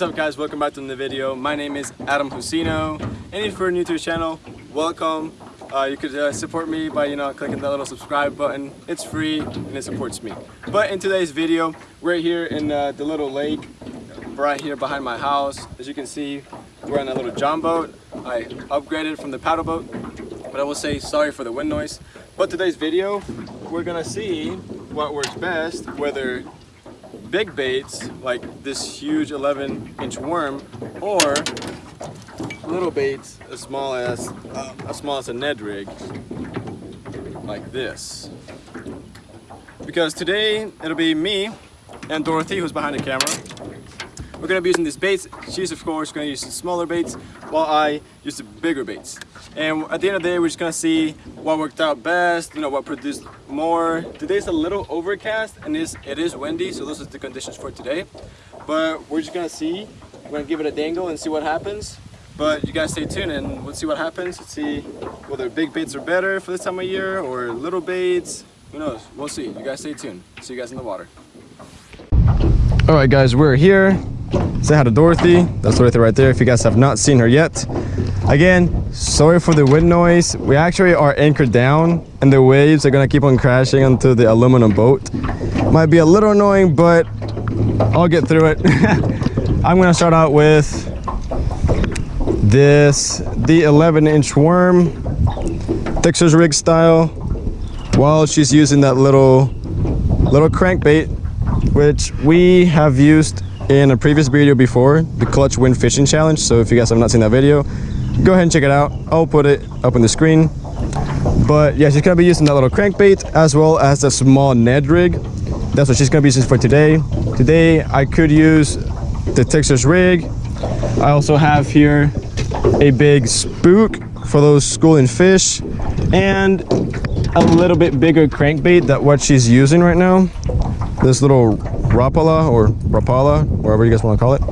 What's up guys, welcome back to the video. My name is Adam Husino and if you're new to the channel, welcome. Uh, you could uh, support me by you know clicking that little subscribe button. It's free and it supports me. But in today's video, we're here in uh, the little lake right here behind my house. As you can see, we're on a little john boat. I upgraded from the paddle boat, but I will say sorry for the wind noise. But today's video, we're gonna see what works best, whether big baits like this huge 11 inch worm or little baits as small as uh, as small as a Ned rig like this. Because today it'll be me and Dorothy who's behind the camera we're gonna be using these baits she's of course gonna use the smaller baits while I use the bigger baits and at the end of the day we're just gonna see what worked out best you know what produced more today's a little overcast and it's, it is windy so those are the conditions for today but we're just gonna see we're gonna give it a dangle and see what happens but you guys stay tuned and we'll see what happens. Let's see whether big baits are better for this time of year or little baits. Who knows? We'll see. You guys stay tuned. See you guys in the water. All right, guys, we're here. Say hi to Dorothy. That's Dorothy right there. If you guys have not seen her yet. Again, sorry for the wind noise. We actually are anchored down and the waves are gonna keep on crashing onto the aluminum boat. Might be a little annoying, but I'll get through it. I'm gonna start out with this the 11 inch worm Texas rig style while she's using that little little crankbait which we have used in a previous video before the clutch wind fishing challenge so if you guys have not seen that video go ahead and check it out. I'll put it up on the screen. But yeah she's gonna be using that little crankbait as well as the small Ned rig. That's what she's gonna be using for today. Today I could use the Texas rig. I also have here a big spook for those schooling fish and a little bit bigger crankbait that what she's using right now. This little rapala or rapala wherever you guys want to call it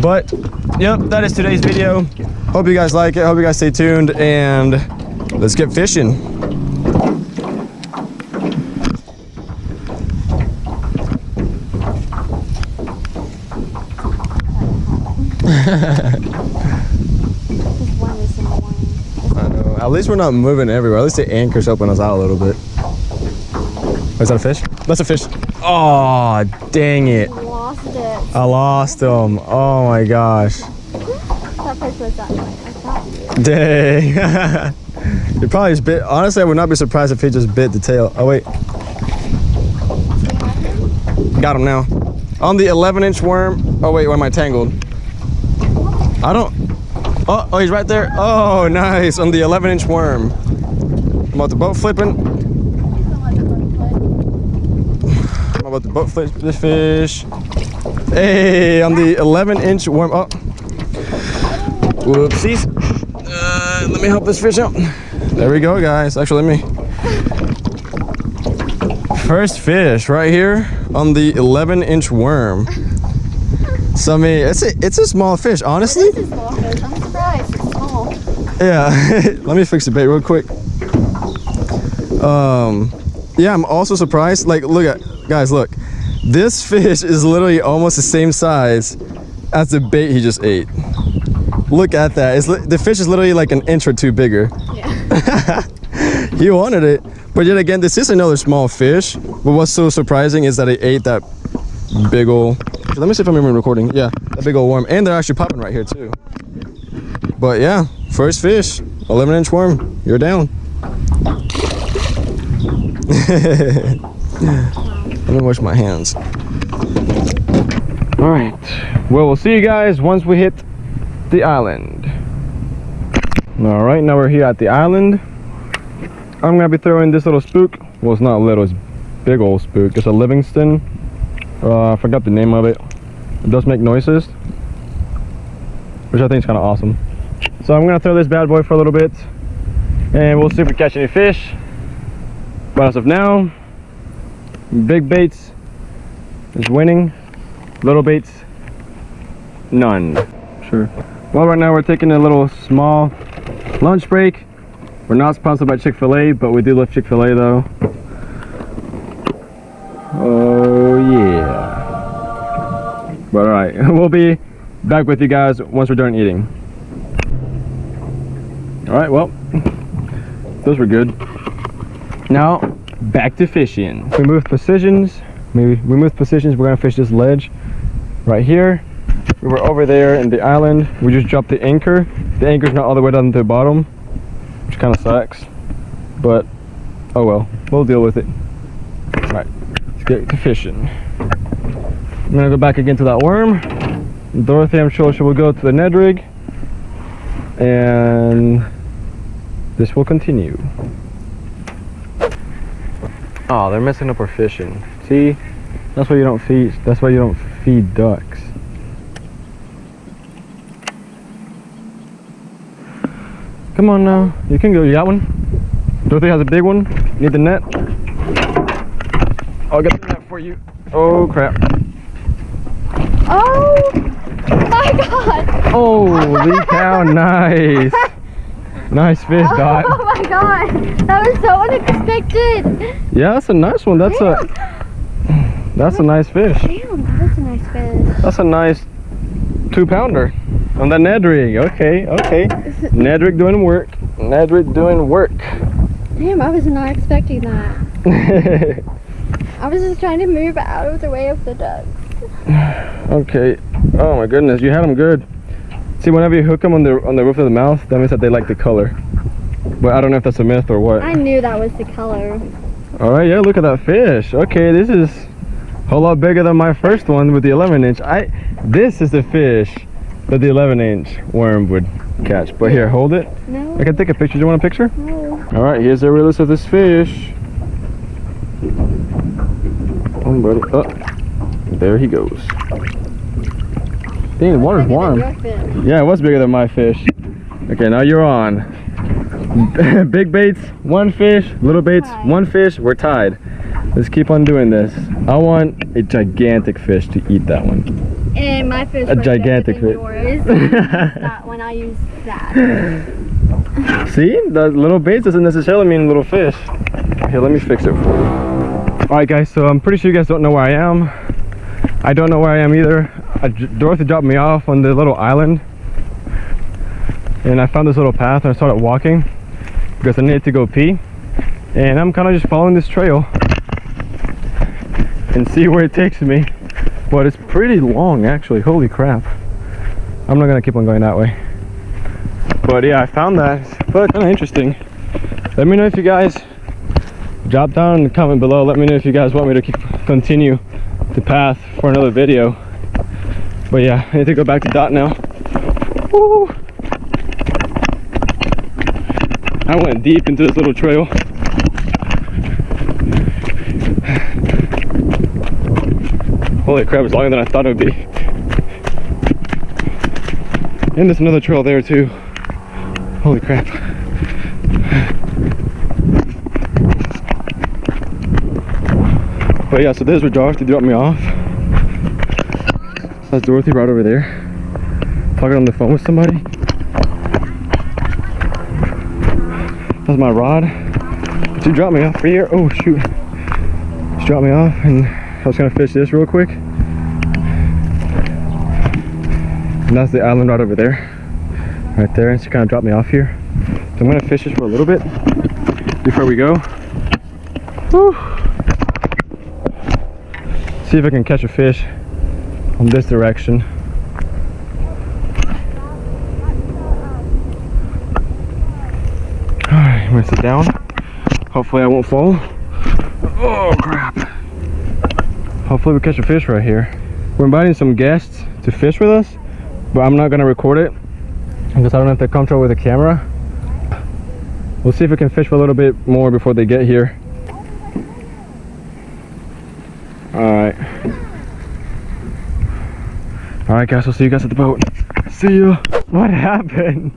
but yep that is today's video hope you guys like it hope you guys stay tuned and let's get fishing. At least we're not moving everywhere. At least the anchor's helping us out a little bit. Is that a fish? That's a fish. Oh, dang it. I lost it. I lost him. Oh my gosh. That fish was that way. I thought you. Dang. he probably just bit. Honestly, I would not be surprised if he just bit the tail. Oh, wait. Got him now. On the 11 inch worm. Oh, wait, where am I tangled? I don't. Oh, oh, he's right there. Oh, nice. On the 11 inch worm. I'm about the boat flipping. I'm about to boat flip this fish. Hey, on the 11 inch worm. Oh. Whoopsies. Uh, let me help this fish out. There we go, guys. Actually, let me. First fish right here on the 11 inch worm. So I mean, it's a it's a small fish, honestly. Is small fish. I'm surprised. It's small. Yeah. let me fix the bait real quick. Um, yeah, I'm also surprised. Like, look at guys, look. This fish is literally almost the same size as the bait he just ate. Look at that. It's the fish is literally like an inch or two bigger. Yeah. he wanted it but yet again this is another small fish but what's so surprising is that it ate that big old let me see if i'm even recording yeah that big old worm and they're actually popping right here too but yeah first fish 11 inch worm you're down me wash my hands all right well we'll see you guys once we hit the island all right now we're here at the island I'm gonna be throwing this little spook. Well, it's not little, it's big old spook. It's a Livingston. Uh, I forgot the name of it. It does make noises, which I think is kind of awesome. So I'm gonna throw this bad boy for a little bit, and we'll see if we catch any fish. But as of now, big baits is winning. Little baits, none. Sure. Well, right now we're taking a little small lunch break. We're not sponsored by Chick-fil-A, but we do love Chick-fil-A though. Oh yeah. But alright, we'll be back with you guys once we're done eating. All right, well, those were good. Now, back to fishing. We move positions. We, we moved positions. We're gonna fish this ledge right here. We were over there in the island. We just dropped the anchor. The anchor's not all the way down to the bottom, which kind of sucks. But, oh well, we'll deal with it. All right, let's get to fishing. I'm gonna go back again to that worm. Dorothy, I'm sure she will go to the Ned rig. And this will continue. Oh, they're messing up our fishing. See? That's why you don't feed that's why you don't feed ducks. Come on now. You can go. You got one? Dorothy has a big one. Need the net? I'll get the net for you. Oh crap. Oh my god! Holy cow, nice. Nice fish, oh Dot. Oh my god! That was so unexpected! Yeah, that's a nice one. That's a that's a nice fish. Damn, that was a nice fish. That's a nice two pounder on the Ned rig. Okay, okay. Ned rig doing work. Ned rig doing work. Damn, I was not expecting that. I was just trying to move out of the way of the ducks. okay. Oh my goodness, you had them good. See, whenever you hook them on the on the roof of the mouth, that means that they like the color. But I don't know if that's a myth or what. I knew that was the color. All right, yeah, look at that fish. Okay, this is a whole lot bigger than my first one with the 11 inch. I This is the fish that the 11 inch worm would catch. But here, hold it. No. I can take a picture. Do you want a picture? No. All right, here's the release of this fish. Oh, buddy. Oh, there he goes. Dang, the water's warm. Yeah, it was bigger than my fish. Okay, now you're on. Big baits, one fish. Little baits, one fish. We're tied. Let's keep on doing this. I want a gigantic fish to eat that one. And my fish A gigantic fish. yours. that when I used that. See, the little baits doesn't necessarily mean little fish. Here, let me fix it for you. All right, guys. So I'm pretty sure you guys don't know where I am. I don't know where I am either. I, Dorothy dropped me off on the little island, and I found this little path and I started walking because I needed to go pee. And I'm kind of just following this trail and see where it takes me. But it's pretty long, actually. Holy crap! I'm not gonna keep on going that way. But yeah, I found that. But kind of interesting. Let me know if you guys drop down in the comment below. Let me know if you guys want me to keep, continue the path for another video. But yeah, I need to go back to dot now. Woo! I went deep into this little trail. Holy crap, it's longer than I thought it would be. And there's another trail there too. Holy crap. But yeah, so there's where Dorothy dropped me off. That's Dorothy right over there. Talking on the phone with somebody. That's my rod. She dropped me off here. Oh shoot. She dropped me off and I was gonna fish this real quick. And that's the island right over there. Right there. And she kind of dropped me off here. So I'm gonna fish this for a little bit before we go. See if I can catch a fish on this direction. Alright, I'm gonna sit down. Hopefully I won't fall. Oh crap. Hopefully we catch a fish right here. We're inviting some guests to fish with us, but I'm not gonna record it because I don't know if they're comfortable with the camera. We'll see if we can fish for a little bit more before they get here. Alright. Alright guys, we'll see you guys at the boat. See ya. What happened?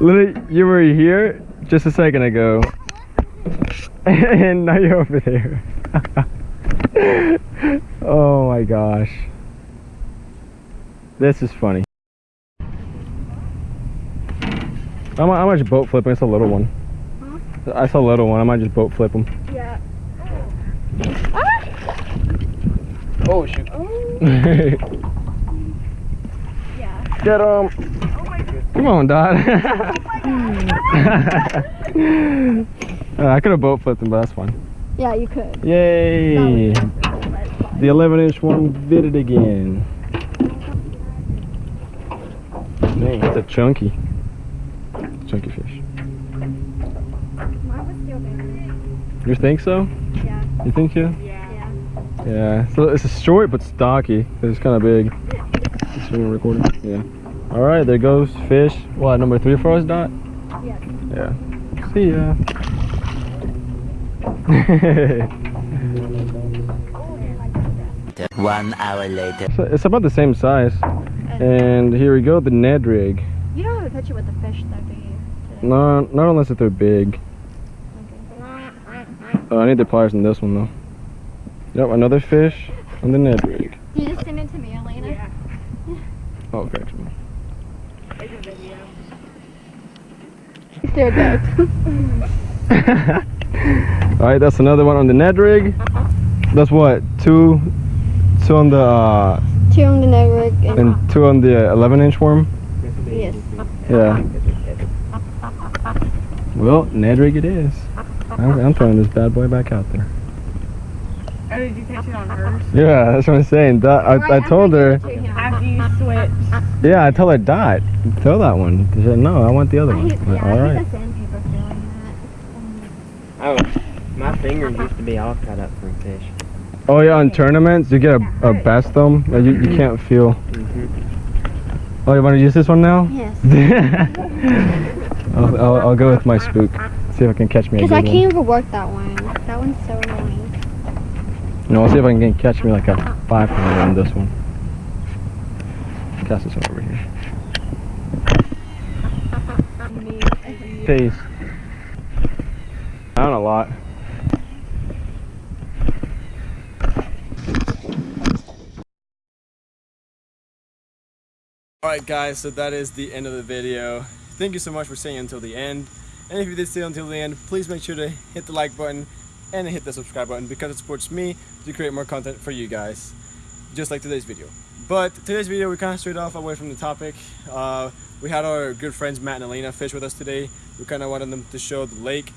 Literally, you were here just a second ago. and now you're over there. oh my gosh. This is funny. I might, I might just boat flip him. It's a little one. I saw a little one. I might just boat flip him. Yeah. Ah! Oh shoot. Oh. Yeah. Get him. Come on, Dot. Uh, I could have boat flipped him, but that's fine. Yeah, you could. Yay! The 11 inch one did it again. Man, that's a chunky, chunky fish. Mine was still there. You think so? Yeah. You think so? Yeah. Yeah. So it's a short but stocky. It's kind of big. Is it recording? Yeah. All right, there goes fish. What number three for us, Dot? Yes. Yeah. See ya. One hour later. So it's about the same size. Uh, and here we go, the Ned rig. You don't have a picture with the fish though, do you? No, not unless if they're big. Oh, I need the pliers in this one though. Yep, another fish on the Ned rig. You just send it to me, Elena. Yeah. Oh, okay. Still good. All right, that's another one on the Ned rig. That's what two, two on the uh, Two on the Ned rig and, and two on the 11 inch worm. yes. Yeah. Well, Ned rig it is. I'm, I'm throwing this bad boy back out there. Oh, did you catch it on hers? Yeah, that's what I'm saying. Dot, I, I told her. After you switched. Yeah, I tell her Dot. Throw that one. She said no. I want the other I one. hate, yeah, All I right. sandpaper feeling that. Oh, my fingers used to be all cut up from fish. Oh yeah, on tournaments you get a, a best them. Like, you, you mm-hmm. can't feel. Mm-hmm. Oh, you want to use this one now? Yes. I'll, I'll, I'll go with my spook. See if I can catch me a Because I can't even work that one. That one's so annoying. No, I'll see if I can catch me like a five pounder on this one. One over here. Peace. Down a lot. Alright guys, so that is the end of the video. Thank you so much for staying until the end. And if you did stay until the end, please make sure to hit the like button and hit the subscribe button because it supports me to create more content for you guys. Just like today's video. But today's video, we kind of strayed off away from the topic. Uh, we had our good friends Matt and Elena fish with us today. We kind of wanted them to show the lake.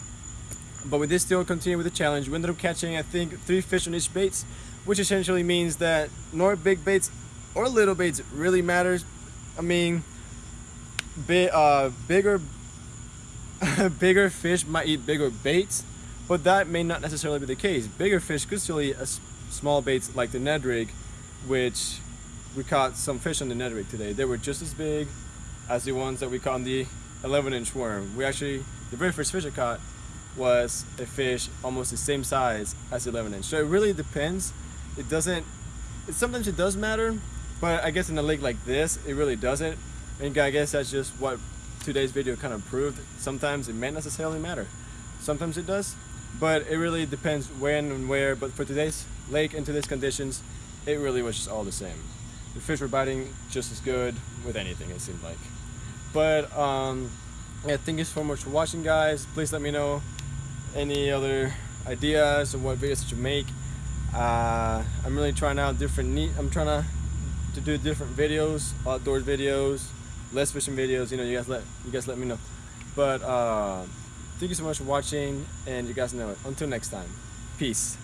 But we did still continue with the challenge. We ended up catching, I think, three fish on each baits, which essentially means that nor big baits or little baits really matters. I mean, uh, bigger, bigger fish might eat bigger baits, but that may not necessarily be the case. Bigger fish could still eat a small baits like the Ned rig, which we caught some fish on the Ned rig today. They were just as big as the ones that we caught on the 11 inch worm. We actually, the very first fish I caught was a fish almost the same size as the 11 inch. So it really depends. It doesn't, it, sometimes it does matter, but I guess in a lake like this, it really doesn't. And I guess that's just what today's video kind of proved. Sometimes it may necessarily matter. Sometimes it does, but it really depends when and where. But for today's lake and today's conditions, it really was just all the same. The fish were biting just as good with anything, it seemed like. But um, yeah, thank you so much for watching, guys. Please let me know any other ideas of what videos to make. Uh, I'm really trying out different neat. I'm trying to to do different videos, outdoors videos, less fishing videos. You know, you guys let you guys let me know. But uh, thank you so much for watching, and you guys know it. Until next time, peace.